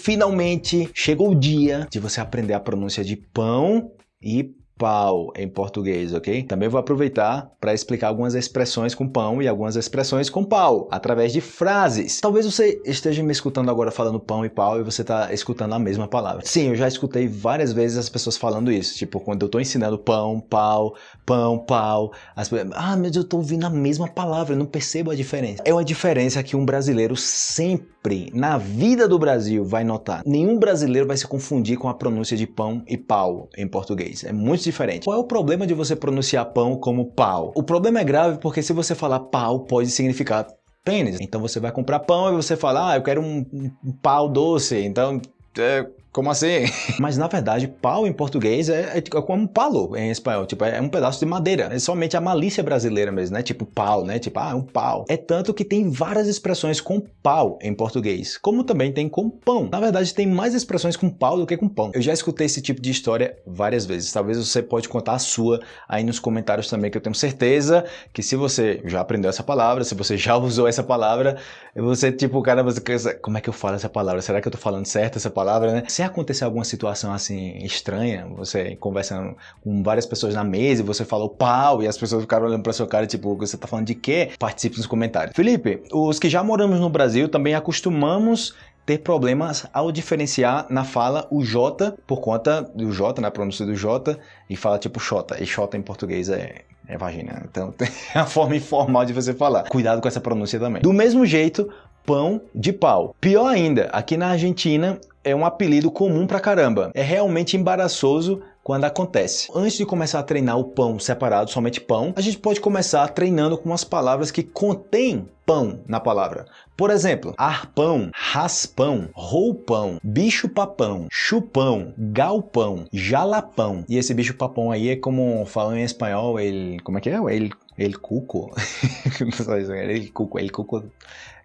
Finalmente chegou o dia de você aprender a pronúncia de pão e pau em português, ok? Também vou aproveitar para explicar algumas expressões com pão e algumas expressões com pau, através de frases. Talvez você esteja me escutando agora falando pão e pau e você está escutando a mesma palavra. Sim, eu já escutei várias vezes as pessoas falando isso, tipo quando eu estou ensinando pão, pau, pão, pau, as pessoas, ah, mas eu estou ouvindo a mesma palavra, eu não percebo a diferença. É uma diferença que um brasileiro sempre, na vida do Brasil, vai notar. Nenhum brasileiro vai se confundir com a pronúncia de pão e pau em português. É muito diferente. Qual é o problema de você pronunciar pão como pau? O problema é grave porque se você falar pau, pode significar pênis. Então você vai comprar pão e você fala, ah, eu quero um, um pau doce. Então, é, como assim? Mas na verdade, pau em português é, é, como palo em espanhol, tipo, é um pedaço de madeira. É somente a malícia brasileira mesmo, né? Tipo pau, né? Tipo, ah, um pau. É tanto que tem várias expressões com pau em português, como também tem com pão. Na verdade, tem mais expressões com pau do que com pão. Eu já escutei esse tipo de história várias vezes. Talvez você pode contar a sua aí nos comentários também, que eu tenho certeza que se você já aprendeu essa palavra, se você já usou essa palavra, você tipo, cara, você como é que eu falo essa palavra? Será que eu tô falando certo essa palavra, né? Se acontecer alguma situação assim estranha, você conversando com várias pessoas na mesa e você falou pau e as pessoas ficaram olhando para sua cara tipo, você tá falando de quê? Participe nos comentários. Felipe, os que já moramos no Brasil também acostumamos ter problemas ao diferenciar na fala o J por conta do J, na né, pronúncia do J, e fala tipo Xota, e Xota em português é, é vagina. Então tem a forma informal de você falar. Cuidado com essa pronúncia também. Do mesmo jeito, pão de pau. Pior ainda, aqui na Argentina é um apelido comum pra caramba. É realmente embaraçoso quando acontece. Antes de começar a treinar o pão separado, somente pão, a gente pode começar treinando com as palavras que contêm pão na palavra. Por exemplo, arpão, raspão, roupão, bicho-papão, chupão, galpão, jalapão. E esse bicho-papão aí é como falam em espanhol, ele... como é que é? Ele, ele cuco? ele cuco, ele cuco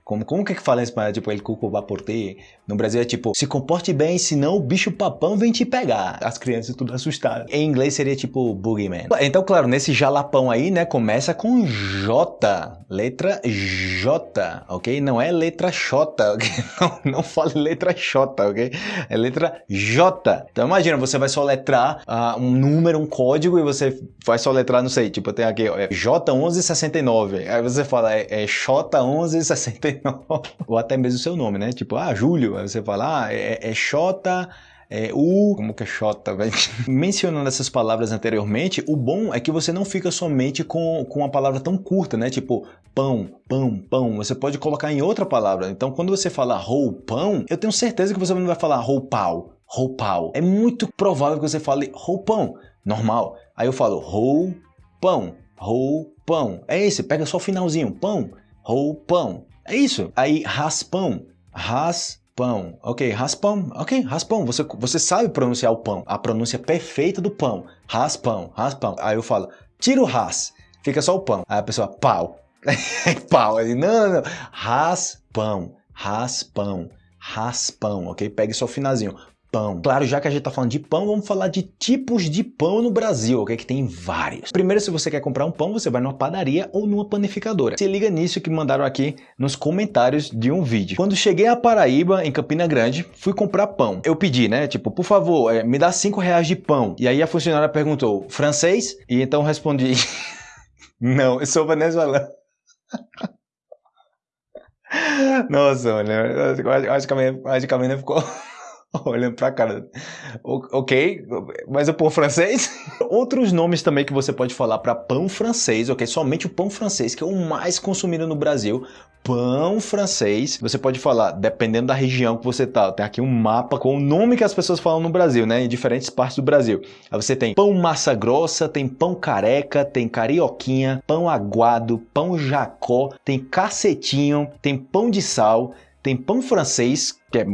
como, como que é que fala em espanhol? Tipo, ele cuco va por ti. No Brasil é tipo, se comporte bem, senão o bicho papão vem te pegar. As crianças tudo assustadas. Em inglês seria tipo boogeyman. Então, claro, nesse jalapão aí, né, começa com J. Letra J, ok? Não é letra X, ok? Não, não fale letra X, ok? É letra J. Então imagina, você vai soletrar uh, um número, um código e você vai soletrar, não sei, tipo, tem aqui, é J1169. Aí você fala, é, é J1169. Ou até mesmo o seu nome, né? Tipo, ah, Júlio. Aí você fala, ah, é, é Xota, é, U, como que é Xota, velho? Mencionando essas palavras anteriormente, o bom é que você não fica somente com, com uma palavra tão curta, né? Tipo, pão, pão, pão. Você pode colocar em outra palavra. Então, quando você fala roupão, eu tenho certeza que você não vai falar roupau, roupau. É muito provável que você fale roupão, normal. Aí eu falo roupão, roupão. É esse, pega só o finalzinho, pão, roupão. É isso. Aí, raspão. Raspão. Ok, raspão. Ok, raspão. Você, você sabe pronunciar o pão. A pronúncia perfeita do pão. Raspão, raspão. Aí eu falo, tira o ras. Fica só o pão. Aí a pessoa, pau. pau. Não, não, não. Raspão, raspão, raspão. Ok? Pegue só o finalzinho pão. Claro, já que a gente está falando de pão, vamos falar de tipos de pão no Brasil, ok? Que tem vários. Primeiro, se você quer comprar um pão, você vai numa padaria ou numa panificadora. Se liga nisso que mandaram aqui nos comentários de um vídeo. Quando cheguei a Paraíba, em Campina Grande, fui comprar pão. Eu pedi, né? Tipo, por favor, é, me dá 5 reais de pão. E aí a funcionária perguntou, francês? E então respondi, não, eu sou venezuelano. Nossa, mano, acho que a minha, acho que a minha ficou... olhando pra cara. Ok, mas o pão francês? Outros nomes também que você pode falar para pão francês, ok? Somente o pão francês, que é o mais consumido no Brasil. Pão francês, você pode falar, dependendo da região que você tá. Tem aqui um mapa com o nome que as pessoas falam no Brasil, né? Em diferentes partes do Brasil. Aí você tem pão massa grossa, tem pão careca, tem carioquinha, pão aguado, pão jacó, tem cacetinho, tem pão de sal, tem pão francês, que é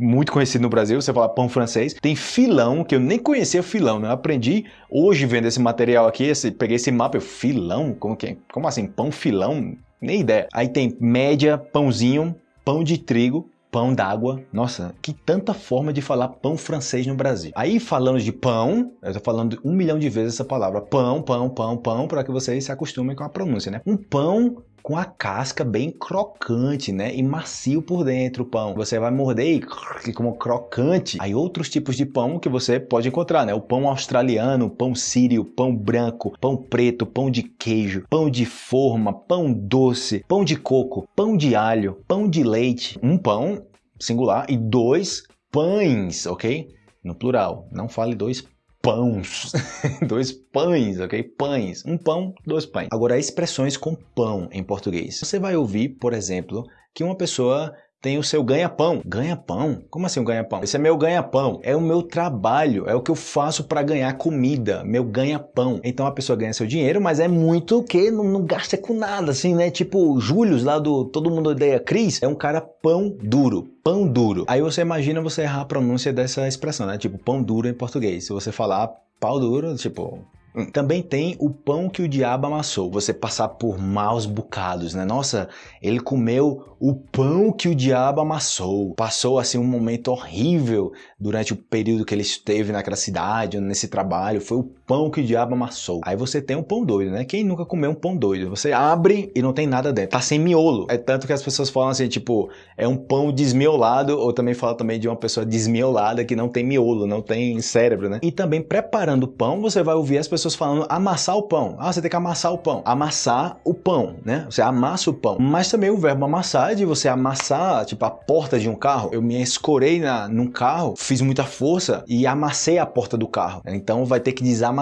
muito conhecido no Brasil, você fala pão francês. Tem filão, que eu nem conhecia filão, né? Eu aprendi hoje vendo esse material aqui, esse, peguei esse mapa, eu, filão? Como, que, é? como assim, pão filão? Nem ideia. Aí tem média, pãozinho, pão de trigo, pão d'água. Nossa, que tanta forma de falar pão francês no Brasil. Aí falando de pão, eu tô falando um milhão de vezes essa palavra. Pão, pão, pão, pão, para que vocês se acostumem com a pronúncia, né? Um pão com a casca bem crocante, né? E macio por dentro o pão. Você vai morder e como crocante. Aí outros tipos de pão que você pode encontrar, né? O pão australiano, pão sírio, pão branco, pão preto, pão de queijo, pão de forma, pão doce, pão de coco, pão de alho, pão de leite. Um pão singular e dois pães, ok? No plural. Não fale dois pães, dois pães, ok? Pães, um pão, dois pães. Agora, expressões com pão em português. Você vai ouvir, por exemplo, que uma pessoa tem o seu ganha-pão. Ganha-pão? Como assim um ganha-pão? Esse é meu ganha-pão. É o meu trabalho, é o que eu faço para ganhar comida, meu ganha-pão. Então a pessoa ganha seu dinheiro, mas é muito que não, não gasta com nada, assim, né? Tipo, Július lá do Todo Mundo Odeia Cris, é um cara pão duro. Pão duro. Aí você imagina você errar a pronúncia dessa expressão, né? Tipo, pão duro em português. Se você falar pau duro, tipo. Também tem o pão que o diabo amassou. Você passar por maus bocados, né? Nossa, ele comeu o pão que o diabo amassou. Passou assim um momento horrível durante o período que ele esteve naquela cidade, nesse trabalho. Foi o pão que o diabo amassou. Aí você tem um pão doido, né? Quem nunca comeu um pão doido? Você abre e não tem nada dentro. Tá sem miolo. É tanto que as pessoas falam assim, tipo, é um pão desmiolado, ou também fala também de uma pessoa desmiolada que não tem miolo, não tem cérebro, né? E também preparando o pão, você vai ouvir as pessoas falando amassar o pão. Ah, você tem que amassar o pão. Amassar o pão, né? Você amassa o pão. Mas também o verbo amassar é de você amassar, tipo, a porta de um carro. Eu me escorei na, num carro, fiz muita força e amassei a porta do carro. Então vai ter que desamassar,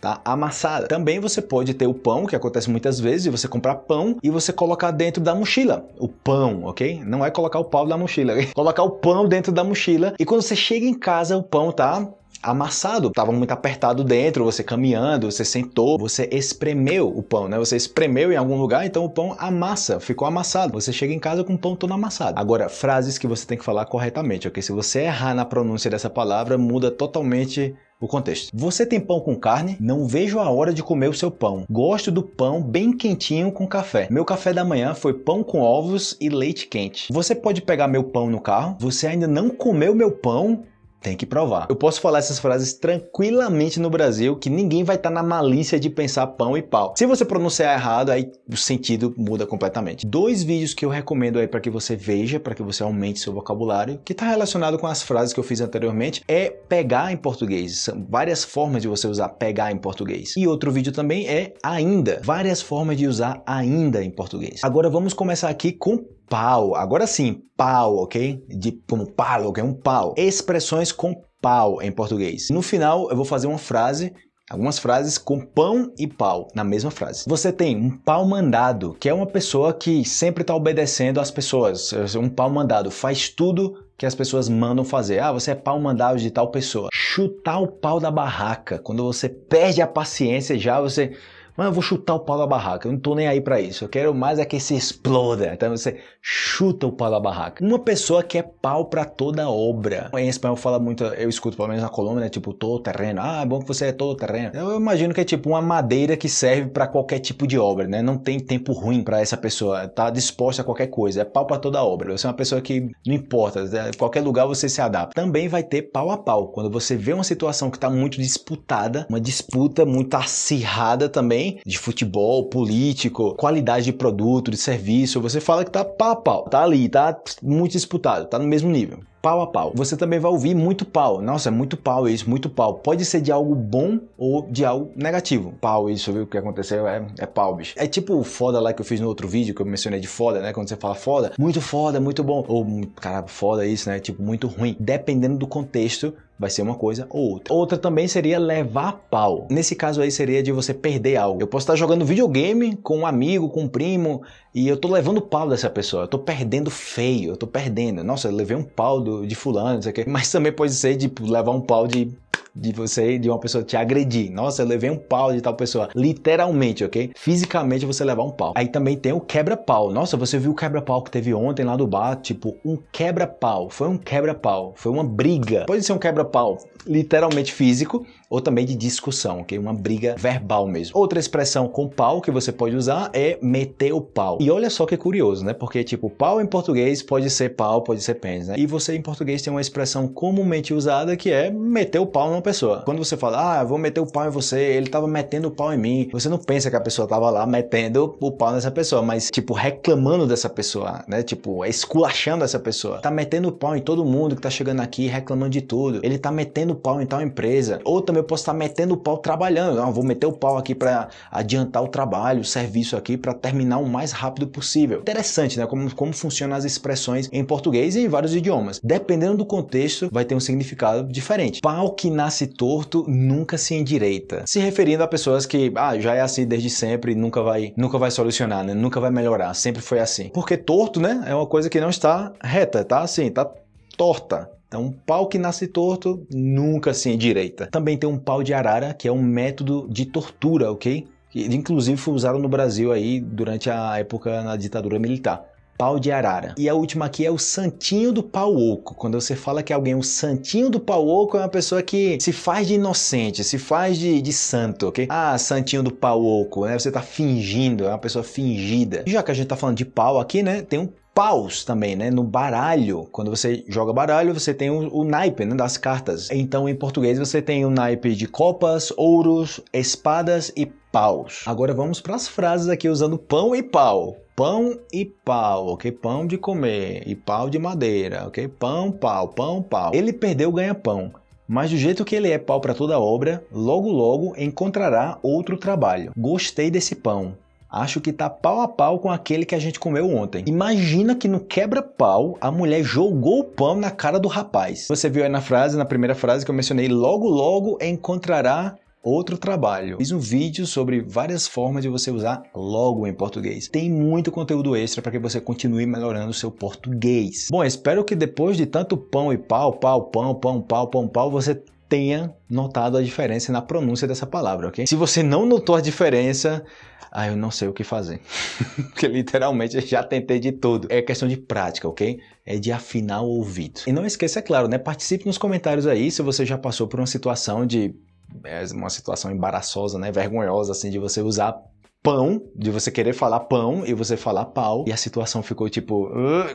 tá? Amassada. Também você pode ter o pão, que acontece muitas vezes, você comprar pão e você colocar dentro da mochila. O pão, ok? Não é colocar o pau na mochila. colocar o pão dentro da mochila e quando você chega em casa, o pão tá amassado, estava muito apertado dentro, você caminhando, você sentou, você espremeu o pão, né? Você espremeu em algum lugar, então o pão amassa, ficou amassado. Você chega em casa com o pão todo amassado. Agora, frases que você tem que falar corretamente, ok? Se você errar na pronúncia dessa palavra, muda totalmente o contexto. Você tem pão com carne? Não vejo a hora de comer o seu pão. Gosto do pão bem quentinho com café. Meu café da manhã foi pão com ovos e leite quente. Você pode pegar meu pão no carro? Você ainda não comeu meu pão? Tem que provar. Eu posso falar essas frases tranquilamente no Brasil, que ninguém vai estar tá na malícia de pensar pão e pau. Se você pronunciar errado, aí o sentido muda completamente. Dois vídeos que eu recomendo aí para que você veja, para que você aumente seu vocabulário, que está relacionado com as frases que eu fiz anteriormente, é pegar em português. São várias formas de você usar pegar em português. E outro vídeo também é ainda. Várias formas de usar ainda em português. Agora vamos começar aqui com pau. Agora sim, pau, ok? De, como palo, que é um pau. Expressões com pau em português. No final, eu vou fazer uma frase Algumas frases com pão e pau na mesma frase. Você tem um pau mandado, que é uma pessoa que sempre está obedecendo às pessoas. Um pau mandado faz tudo que as pessoas mandam fazer. Ah, você é pau mandado de tal pessoa. Chutar o pau da barraca. Quando você perde a paciência já, você mas eu vou chutar o pau da barraca, eu não tô nem aí para isso. Eu quero mais é que se exploda. Então você chuta o pau da barraca. Uma pessoa que é pau para toda obra. Em espanhol fala muito, eu escuto pelo menos na Colômbia, né? Tipo, todo terreno. Ah, é bom que você é todo terreno. Eu imagino que é tipo uma madeira que serve para qualquer tipo de obra, né? Não tem tempo ruim para essa pessoa. Tá disposta a qualquer coisa. É pau para toda obra. Você é uma pessoa que não importa, né? qualquer lugar você se adapta. Também vai ter pau a pau. Quando você vê uma situação que tá muito disputada, uma disputa muito acirrada também, de futebol, político, qualidade de produto, de serviço, você fala que tá pau a pau, tá ali, tá muito disputado, tá no mesmo nível pau a pau. Você também vai ouvir muito pau. Nossa, é muito pau isso, muito pau. Pode ser de algo bom ou de algo negativo. Pau, isso, viu? O que aconteceu é, é pau, bicho. É tipo o foda lá que eu fiz no outro vídeo, que eu mencionei de foda, né? Quando você fala foda, muito foda, muito bom. Ou, cara, foda isso, né? Tipo, muito ruim. Dependendo do contexto, vai ser uma coisa ou outra. Outra também seria levar pau. Nesse caso aí seria de você perder algo. Eu posso estar jogando videogame com um amigo, com um primo, e eu tô levando pau dessa pessoa. Eu tô perdendo feio, eu tô perdendo. Nossa, eu levei um pau do, de fulano, não sei o quê. Mas também pode ser de levar um pau de de você, de uma pessoa te agredir. Nossa, eu levei um pau de tal pessoa. Literalmente, ok? Fisicamente você levar um pau. Aí também tem o quebra-pau. Nossa, você viu o quebra-pau que teve ontem lá do bar? Tipo, um quebra-pau. Foi um quebra-pau. Foi uma briga. Pode ser um quebra-pau literalmente físico ou também de discussão, ok? Uma briga verbal mesmo. Outra expressão com pau que você pode usar é meter o pau. E olha só que curioso, né? Porque, tipo, pau em português pode ser pau, pode ser pênis, né? E você em português tem uma expressão comumente usada que é meter o pau numa pessoa. Quando você fala, ah, vou meter o pau em você, ele tava metendo o pau em mim, você não pensa que a pessoa tava lá metendo o pau nessa pessoa, mas tipo, reclamando dessa pessoa, né? Tipo, esculachando essa pessoa. Tá metendo o pau em todo mundo que tá chegando aqui reclamando de tudo. Ele tá metendo o pau em tal empresa. Ou também eu posso estar tá metendo o pau trabalhando. Não, vou meter o pau aqui para adiantar o trabalho, o serviço aqui para terminar o mais rápido possível. Interessante, né? Como, como funcionam as expressões em português e em vários idiomas. Dependendo do contexto, vai ter um significado diferente. Pau que nasce torto nunca se endireita. Se referindo a pessoas que, ah, já é assim desde sempre nunca vai, nunca vai solucionar, né? Nunca vai melhorar, sempre foi assim. Porque torto, né? É uma coisa que não está reta, tá assim, tá torta. Então, um pau que nasce torto nunca se endireita. Também tem um pau de arara, que é um método de tortura, ok? Que inclusive foi usado no Brasil aí durante a época na ditadura militar pau de arara. E a última aqui é o santinho do pau oco. Quando você fala que alguém é o santinho do pau oco, é uma pessoa que se faz de inocente, se faz de, de santo, ok? Ah, santinho do pau oco, né? Você tá fingindo, é uma pessoa fingida. Já que a gente tá falando de pau aqui, né? Tem um paus também, né? No baralho, quando você joga baralho, você tem o, o naipe né? das cartas. Então, em português, você tem o naipe de copas, ouros, espadas e paus. Agora vamos para as frases aqui usando pão e pau. Pão e pau, ok? Pão de comer e pau de madeira, ok? Pão, pau, pão, pau. Ele perdeu o ganha-pão. Mas do jeito que ele é pau para toda obra, logo logo encontrará outro trabalho. Gostei desse pão. Acho que tá pau a pau com aquele que a gente comeu ontem. Imagina que no quebra-pau a mulher jogou o pão na cara do rapaz. Você viu aí na frase, na primeira frase que eu mencionei, logo logo encontrará outro trabalho. Fiz um vídeo sobre várias formas de você usar logo em português. Tem muito conteúdo extra para que você continue melhorando o seu português. Bom, espero que depois de tanto pão e pau, pau, pão, pão, pau, pão, pau, você tenha notado a diferença na pronúncia dessa palavra, ok? Se você não notou a diferença, ah, eu não sei o que fazer. Porque literalmente eu já tentei de tudo. É questão de prática, ok? É de afinar o ouvido. E não esqueça, é claro, né? Participe nos comentários aí se você já passou por uma situação de... É uma situação embaraçosa, né? Vergonhosa, assim, de você usar pão, de você querer falar pão e você falar pau, e a situação ficou tipo,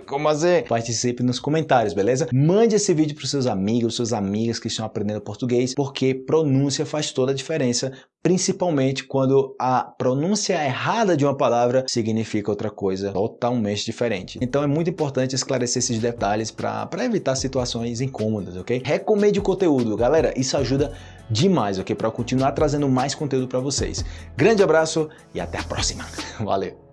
como assim? Participe nos comentários, beleza? Mande esse vídeo para os seus amigos, suas amigas que estão aprendendo português, porque pronúncia faz toda a diferença, principalmente quando a pronúncia errada de uma palavra significa outra coisa totalmente diferente. Então é muito importante esclarecer esses detalhes para evitar situações incômodas, ok? Recomende o conteúdo, galera, isso ajuda demais, ok? Para continuar trazendo mais conteúdo para vocês. Grande abraço e até a próxima. Valeu!